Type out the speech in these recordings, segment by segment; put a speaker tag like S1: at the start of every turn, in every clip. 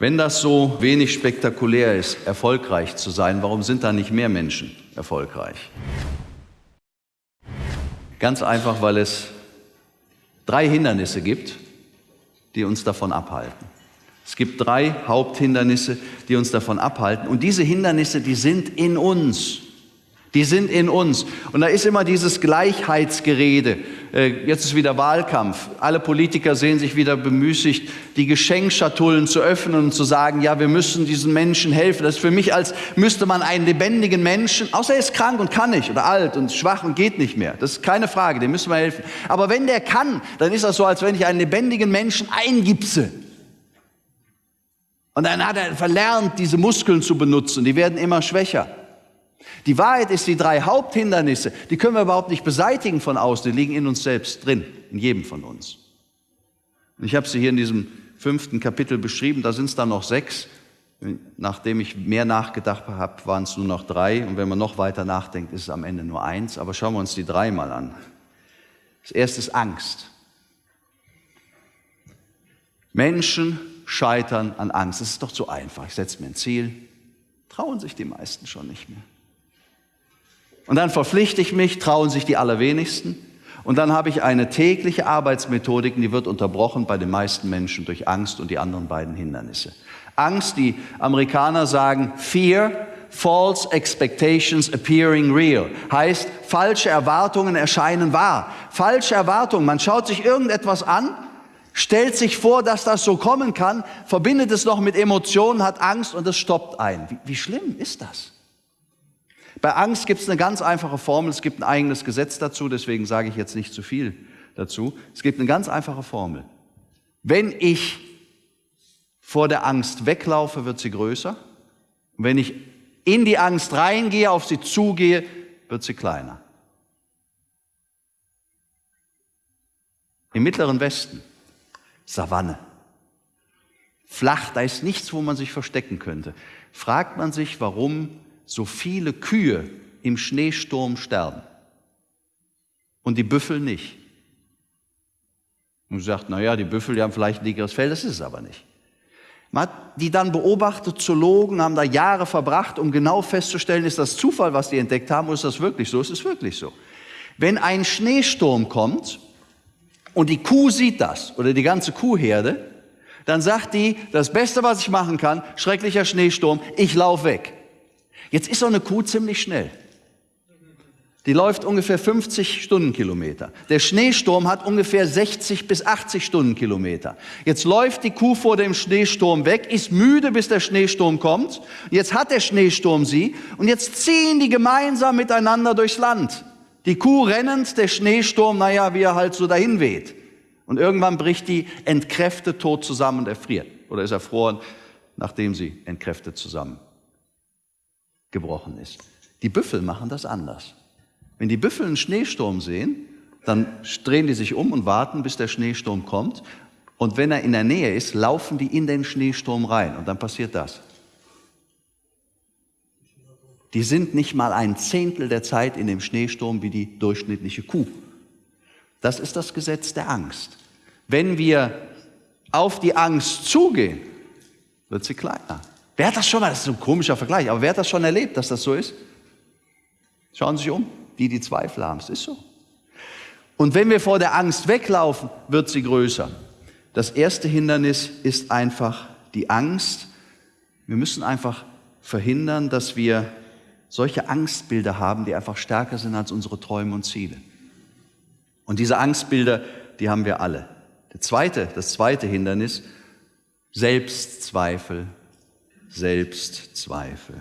S1: Wenn das so wenig spektakulär ist, erfolgreich zu sein, warum sind da nicht mehr Menschen erfolgreich? Ganz einfach, weil es drei Hindernisse gibt, die uns davon abhalten. Es gibt drei Haupthindernisse, die uns davon abhalten. Und diese Hindernisse, die sind in uns. Die sind in uns. Und da ist immer dieses Gleichheitsgerede. Äh, jetzt ist wieder Wahlkampf. Alle Politiker sehen sich wieder bemüßigt, die Geschenkschatullen zu öffnen und zu sagen, ja, wir müssen diesen Menschen helfen. Das ist für mich, als müsste man einen lebendigen Menschen, außer er ist krank und kann nicht oder alt und schwach und geht nicht mehr. Das ist keine Frage, dem müssen wir helfen. Aber wenn der kann, dann ist das so, als wenn ich einen lebendigen Menschen eingipse. Und dann hat er verlernt, diese Muskeln zu benutzen. Die werden immer schwächer. Die Wahrheit ist, die drei Haupthindernisse, die können wir überhaupt nicht beseitigen von außen, die liegen in uns selbst drin, in jedem von uns. Und ich habe sie hier in diesem fünften Kapitel beschrieben, da sind es dann noch sechs. Nachdem ich mehr nachgedacht habe, waren es nur noch drei. Und wenn man noch weiter nachdenkt, ist es am Ende nur eins. Aber schauen wir uns die drei mal an. Das erste ist Angst. Menschen scheitern an Angst. Das ist doch zu einfach. Ich setze mir ein Ziel. Trauen sich die meisten schon nicht mehr. Und dann verpflichte ich mich, trauen sich die allerwenigsten. Und dann habe ich eine tägliche Arbeitsmethodik, die wird unterbrochen bei den meisten Menschen durch Angst und die anderen beiden Hindernisse. Angst, die Amerikaner sagen Fear, false expectations appearing real. Heißt, falsche Erwartungen erscheinen wahr. Falsche Erwartungen, man schaut sich irgendetwas an, stellt sich vor, dass das so kommen kann, verbindet es noch mit Emotionen, hat Angst und es stoppt ein. Wie, wie schlimm ist das? Bei Angst gibt es eine ganz einfache Formel, es gibt ein eigenes Gesetz dazu, deswegen sage ich jetzt nicht zu viel dazu. Es gibt eine ganz einfache Formel. Wenn ich vor der Angst weglaufe, wird sie größer. Und wenn ich in die Angst reingehe, auf sie zugehe, wird sie kleiner. Im mittleren Westen, Savanne. Flach, da ist nichts, wo man sich verstecken könnte. Fragt man sich, warum so viele Kühe im Schneesturm sterben und die Büffel nicht. Und sagt, naja, die Büffel, die haben vielleicht ein dickeres Fell, das ist es aber nicht. Man hat die dann beobachtet, Zoologen haben da Jahre verbracht, um genau festzustellen, ist das Zufall, was die entdeckt haben, oder ist das wirklich so? Es ist wirklich so. Wenn ein Schneesturm kommt und die Kuh sieht das, oder die ganze Kuhherde, dann sagt die, das Beste, was ich machen kann, schrecklicher Schneesturm, ich laufe weg. Jetzt ist so eine Kuh ziemlich schnell. Die läuft ungefähr 50 Stundenkilometer. Der Schneesturm hat ungefähr 60 bis 80 Stundenkilometer. Jetzt läuft die Kuh vor dem Schneesturm weg, ist müde, bis der Schneesturm kommt. Jetzt hat der Schneesturm sie und jetzt ziehen die gemeinsam miteinander durchs Land. Die Kuh rennend, der Schneesturm, naja, wie er halt so dahin weht. Und irgendwann bricht die entkräftet tot zusammen und erfriert. Oder ist erfroren, nachdem sie entkräftet zusammen gebrochen ist. Die Büffel machen das anders. Wenn die Büffel einen Schneesturm sehen, dann drehen die sich um und warten, bis der Schneesturm kommt. Und wenn er in der Nähe ist, laufen die in den Schneesturm rein. Und dann passiert das. Die sind nicht mal ein Zehntel der Zeit in dem Schneesturm wie die durchschnittliche Kuh. Das ist das Gesetz der Angst. Wenn wir auf die Angst zugehen, wird sie kleiner. Wer hat das schon mal, das ist ein komischer Vergleich, aber wer hat das schon erlebt, dass das so ist? Schauen Sie sich um, die, die Zweifel haben, es ist so. Und wenn wir vor der Angst weglaufen, wird sie größer. Das erste Hindernis ist einfach die Angst. Wir müssen einfach verhindern, dass wir solche Angstbilder haben, die einfach stärker sind als unsere Träume und Ziele. Und diese Angstbilder, die haben wir alle. Der zweite, das zweite Hindernis, Selbstzweifel Selbstzweifel.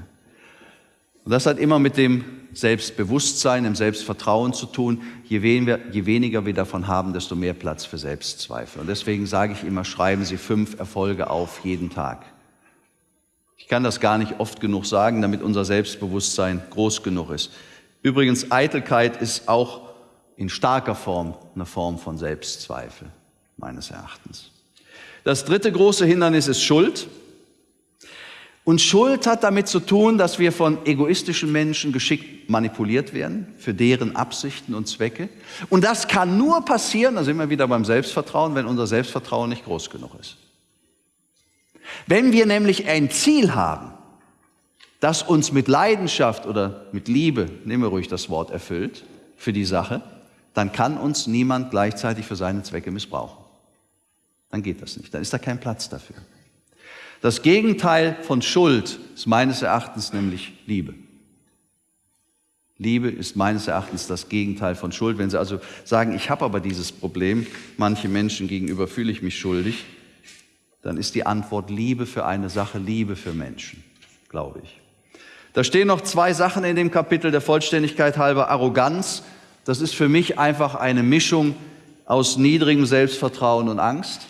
S1: Und das hat immer mit dem Selbstbewusstsein, dem Selbstvertrauen zu tun. Je weniger, je weniger wir davon haben, desto mehr Platz für Selbstzweifel. Und deswegen sage ich immer, schreiben Sie fünf Erfolge auf jeden Tag. Ich kann das gar nicht oft genug sagen, damit unser Selbstbewusstsein groß genug ist. Übrigens, Eitelkeit ist auch in starker Form eine Form von Selbstzweifel, meines Erachtens. Das dritte große Hindernis ist Schuld. Und Schuld hat damit zu tun, dass wir von egoistischen Menschen geschickt manipuliert werden für deren Absichten und Zwecke. Und das kann nur passieren, da sind wir wieder beim Selbstvertrauen, wenn unser Selbstvertrauen nicht groß genug ist. Wenn wir nämlich ein Ziel haben, das uns mit Leidenschaft oder mit Liebe, nehmen wir ruhig das Wort, erfüllt für die Sache, dann kann uns niemand gleichzeitig für seine Zwecke missbrauchen. Dann geht das nicht, dann ist da kein Platz dafür. Das Gegenteil von Schuld ist meines Erachtens nämlich Liebe. Liebe ist meines Erachtens das Gegenteil von Schuld. Wenn Sie also sagen, ich habe aber dieses Problem, manche Menschen gegenüber fühle ich mich schuldig, dann ist die Antwort Liebe für eine Sache, Liebe für Menschen, glaube ich. Da stehen noch zwei Sachen in dem Kapitel der Vollständigkeit halber. Arroganz, das ist für mich einfach eine Mischung aus niedrigem Selbstvertrauen und Angst.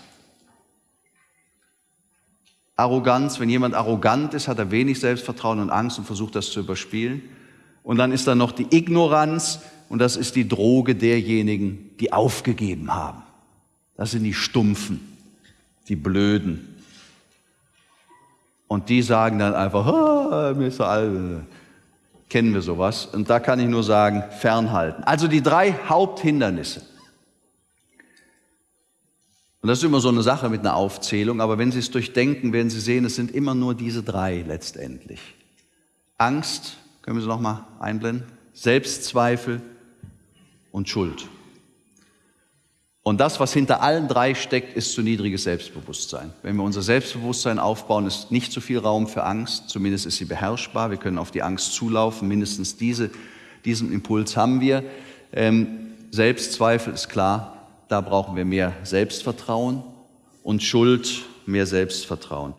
S1: Arroganz, wenn jemand arrogant ist, hat er wenig Selbstvertrauen und Angst und versucht das zu überspielen. Und dann ist da noch die Ignoranz und das ist die Droge derjenigen, die aufgegeben haben. Das sind die Stumpfen, die Blöden, und die sagen dann einfach, ah, mir ist all, kennen wir sowas. Und da kann ich nur sagen, fernhalten. Also die drei Haupthindernisse. Und das ist immer so eine Sache mit einer Aufzählung, aber wenn Sie es durchdenken, werden Sie sehen, es sind immer nur diese drei letztendlich. Angst, können wir sie nochmal einblenden? Selbstzweifel und Schuld. Und das, was hinter allen drei steckt, ist zu niedriges Selbstbewusstsein. Wenn wir unser Selbstbewusstsein aufbauen, ist nicht zu viel Raum für Angst, zumindest ist sie beherrschbar. Wir können auf die Angst zulaufen, mindestens diese, diesen Impuls haben wir. Ähm, Selbstzweifel ist klar, da brauchen wir mehr Selbstvertrauen und Schuld mehr Selbstvertrauen.